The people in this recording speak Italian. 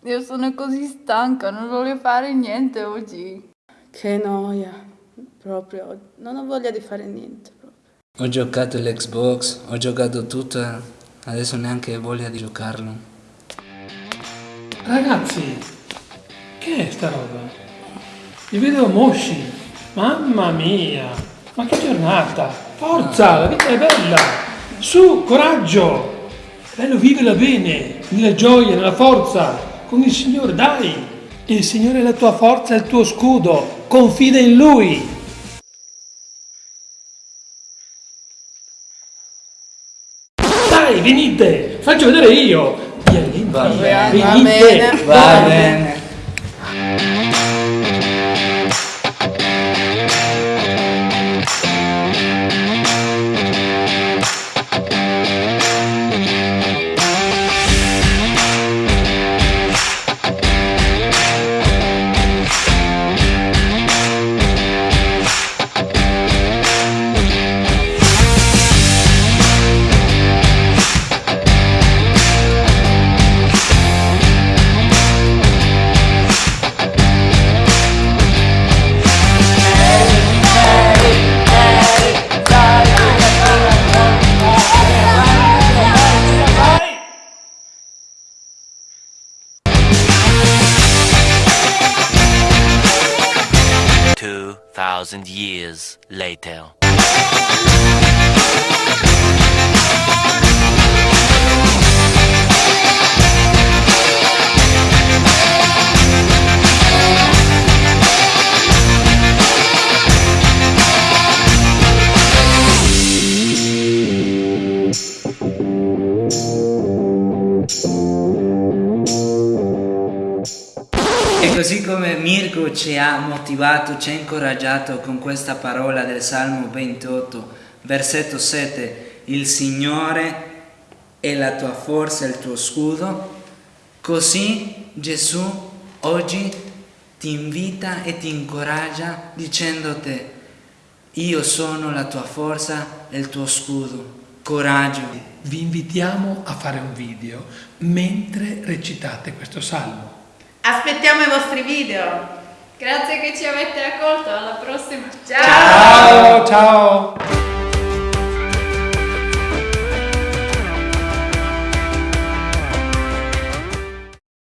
Sono così stanca, non voglio fare niente oggi. Che noia, proprio, non ho voglia di fare niente. Proprio. Ho giocato l'Xbox, ho giocato tutto, adesso neanche ho voglia di giocarlo. Ragazzi, che è sta roba? Vi vedo mosci, mamma mia, ma che giornata! Forza, la vita è bella! Su, coraggio! Bello vivela bene, nella gioia, nella forza, con il Signore, dai! Il Signore è la tua forza, è il tuo scudo, confida in Lui! Dai, venite, faccio vedere io! Vieni, Va bene, va venite, bene. Thousand years later. E così come Mirko ci ha motivato, ci ha incoraggiato con questa parola del Salmo 28, versetto 7, il Signore è la tua forza, il tuo scudo, così Gesù oggi ti invita e ti incoraggia dicendoti, io sono la tua forza e il tuo scudo, coraggio. Vi invitiamo a fare un video mentre recitate questo salmo. Aspettiamo i vostri video. Grazie che ci avete accolto, alla prossima. Ciao! Ciao ciao!